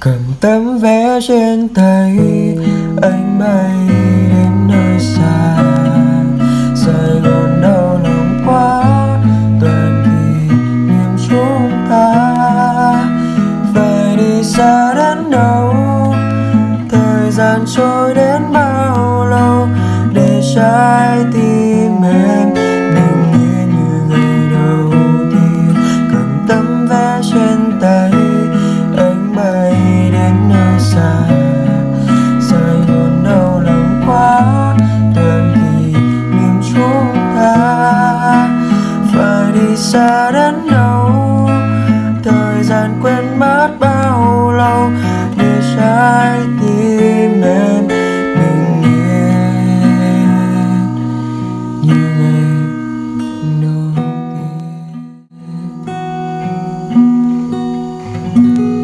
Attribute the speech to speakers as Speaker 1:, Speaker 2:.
Speaker 1: cầm tấm vé trên tay, anh bay đến nơi xa. Sài gòn đau lòng quá toàn kỷ niệm chúng ta phải đi xa đến đâu, thời gian trôi đến bao lâu để trái tim xa. Rời gòn đau lòng quá toàn kỷ niệm chúng ta. Phải đi xa đến đâu, thời gian quên mất bao lâu để trái tim em bình yên. Như ngày đầu tiên